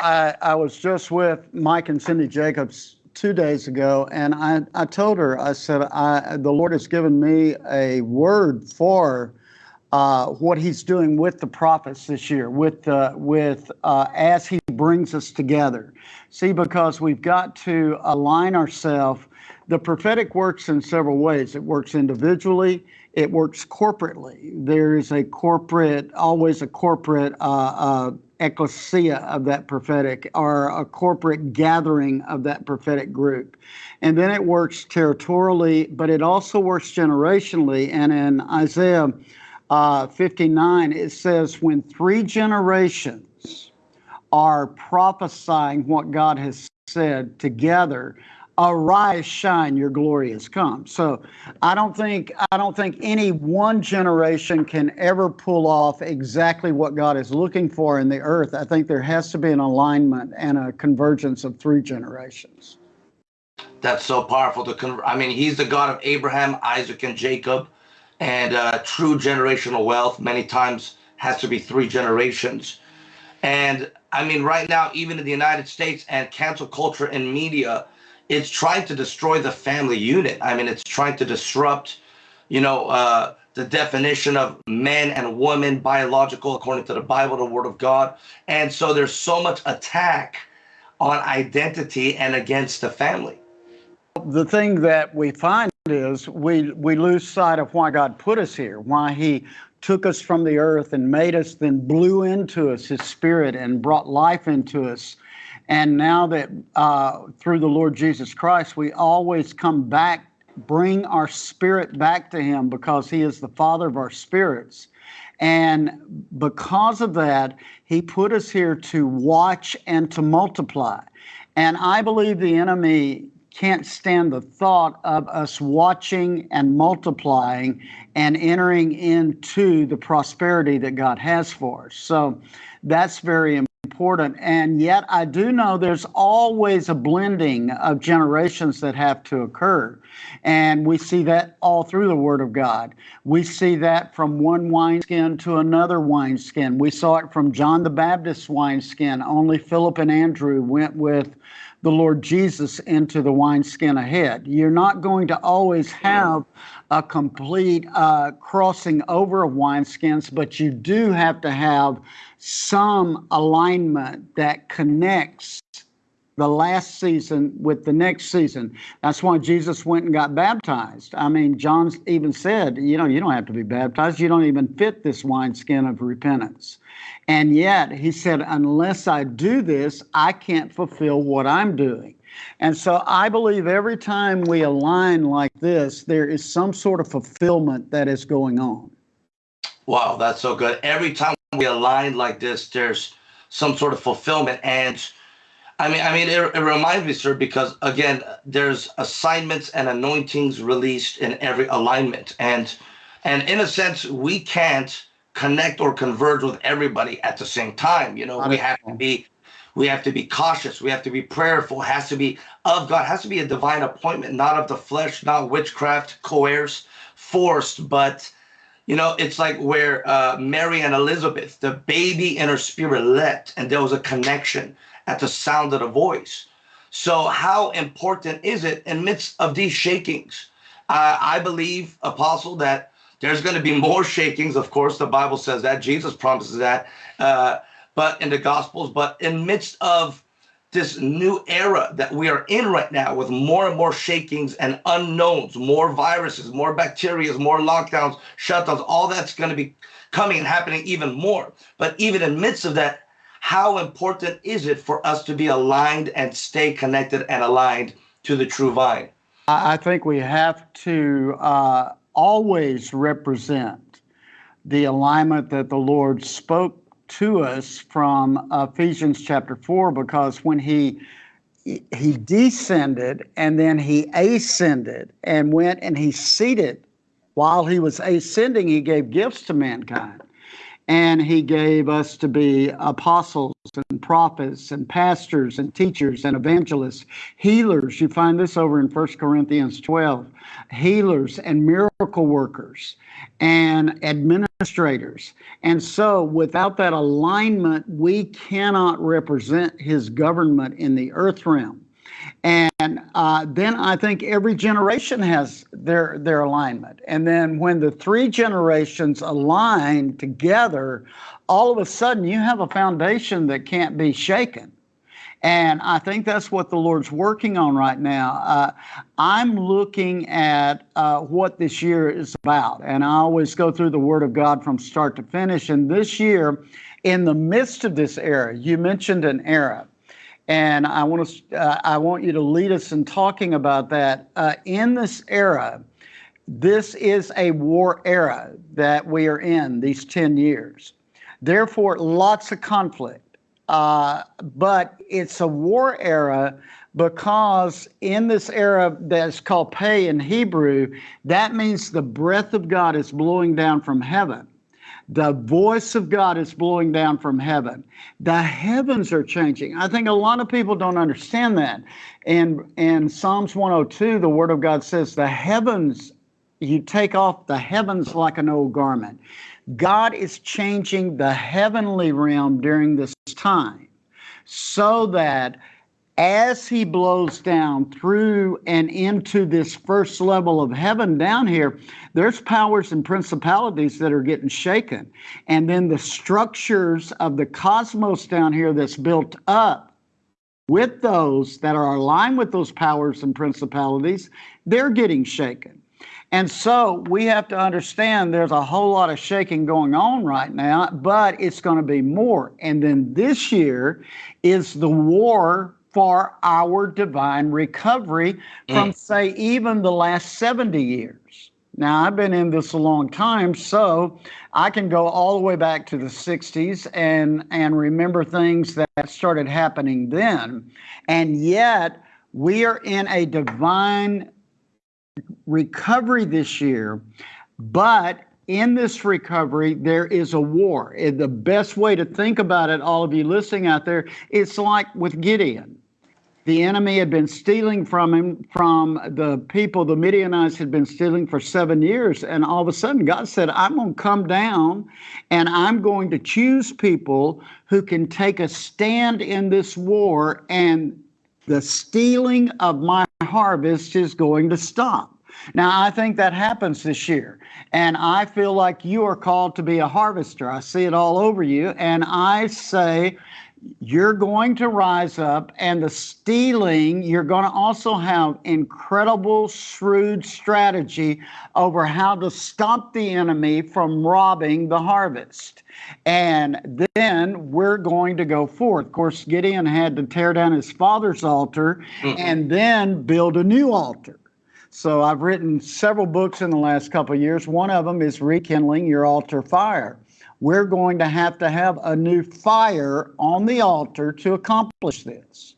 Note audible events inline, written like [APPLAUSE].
I, I was just with Mike and Cindy Jacobs two days ago, and I, I told her, I said, I, the Lord has given me a word for uh, what He's doing with the prophets this year, with uh, with uh, as He brings us together. See, because we've got to align ourselves. The prophetic works in several ways. It works individually. It works corporately. There is a corporate, always a corporate uh, uh, ecclesia of that prophetic or a corporate gathering of that prophetic group. And then it works territorially, but it also works generationally. And in Isaiah uh, 59, it says, when three generations are prophesying what God has said together, arise shine your glory has come. So i don't think i don't think any one generation can ever pull off exactly what god is looking for in the earth. I think there has to be an alignment and a convergence of three generations. That's so powerful to con- i mean he's the god of abraham isaac and jacob and uh, true generational wealth many times has to be three generations. And i mean right now even in the united states and cancel culture and media it's trying to destroy the family unit. I mean, it's trying to disrupt, you know, uh, the definition of man and woman, biological, according to the Bible, the Word of God. And so there's so much attack on identity and against the family. The thing that we find is we we lose sight of why God put us here, why He took us from the earth and made us, then blew into us His Spirit and brought life into us and now that uh, through the Lord Jesus Christ, we always come back, bring our spirit back to Him because He is the Father of our spirits. And because of that, He put us here to watch and to multiply. And I believe the enemy can't stand the thought of us watching and multiplying and entering into the prosperity that God has for us. So that's very important important. And yet, I do know there's always a blending of generations that have to occur. And we see that all through the Word of God. We see that from one wineskin to another wineskin. We saw it from John the Baptist's wineskin. Only Philip and Andrew went with the Lord Jesus into the wineskin ahead. You're not going to always have a complete uh, crossing over of wineskins, but you do have to have some alignment that connects the last season with the next season. That's why Jesus went and got baptized. I mean, John even said, you know, you don't have to be baptized. You don't even fit this wineskin of repentance. And yet, he said, unless I do this, I can't fulfill what I'm doing. And so I believe every time we align like this, there is some sort of fulfillment that is going on. Wow, that's so good. Every time we align like this, there's some sort of fulfillment. And I mean, I mean, it, it reminds me, sir, because again, there's assignments and anointings released in every alignment, and and in a sense, we can't connect or converge with everybody at the same time. You know, we have to be we have to be cautious. We have to be prayerful. It has to be of God. It has to be a divine appointment, not of the flesh, not witchcraft, coerced, forced, but you know, it's like where uh, Mary and Elizabeth, the baby in her spirit leapt, and there was a connection at the sound of the voice. So, how important is it in midst of these shakings? Uh, I believe, Apostle, that there's going to be more [LAUGHS] shakings. Of course, the Bible says that. Jesus promises that. Uh, but in the Gospels, but in midst of this new era that we are in right now with more and more shakings and unknowns, more viruses, more bacteria, more lockdowns, shutdowns, all that's going to be coming and happening even more. But even in midst of that, how important is it for us to be aligned and stay connected and aligned to the true vine? I think we have to uh, always represent the alignment that the Lord spoke to us from Ephesians chapter 4 because when he he descended and then he ascended and went and he seated while he was ascending he gave gifts to mankind and he gave us to be apostles and prophets and pastors and teachers and evangelists healers you find this over in 1 corinthians 12 healers and miracle workers and administrators. And so without that alignment, we cannot represent his government in the earth realm. And uh, then I think every generation has their their alignment. And then when the three generations align together, all of a sudden you have a foundation that can't be shaken. And I think that's what the Lord's working on right now. Uh, I'm looking at uh, what this year is about. And I always go through the Word of God from start to finish. And this year, in the midst of this era, you mentioned an era. And I want to, uh, I want you to lead us in talking about that. Uh, in this era, this is a war era that we are in these 10 years. Therefore, lots of conflict. Uh, but it's a war era because in this era that's called pay in Hebrew, that means the breath of God is blowing down from heaven. The voice of God is blowing down from heaven. The heavens are changing. I think a lot of people don't understand that. And in Psalms 102, the word of God says, The heavens, you take off the heavens like an old garment. God is changing the heavenly realm during this time so that as he blows down through and into this first level of heaven down here, there's powers and principalities that are getting shaken. And then the structures of the cosmos down here that's built up with those that are aligned with those powers and principalities, they're getting shaken. And so we have to understand there's a whole lot of shaking going on right now, but it's going to be more. And then this year is the war for our divine recovery from, Mm. say, even the last 70 years. Now, I've been in this a long time, so I can go all the way back to the 60s and, and remember things that started happening then. And yet, we are in a divine recovery this year, but in this recovery, there is a war. And the best way to think about it, all of you listening out there, it's like with Gideon. The enemy had been stealing from him, from the people, the Midianites had been stealing for seven years. And all of a sudden, God said, I'm going to come down and I'm going to choose people who can take a stand in this war, and the stealing of my harvest is going to stop. Now, I think that happens this year. And I feel like you are called to be a harvester. I see it all over you. And I say, you're going to rise up, and the stealing, you're going to also have incredible, shrewd strategy over how to stop the enemy from robbing the harvest. And then we're going to go forth. Of course, Gideon had to tear down his father's altar and then build a new altar. So I've written several books in the last couple of years. One of them is Rekindling Your Altar Fire. We're going to have to have a new fire on the altar to accomplish this.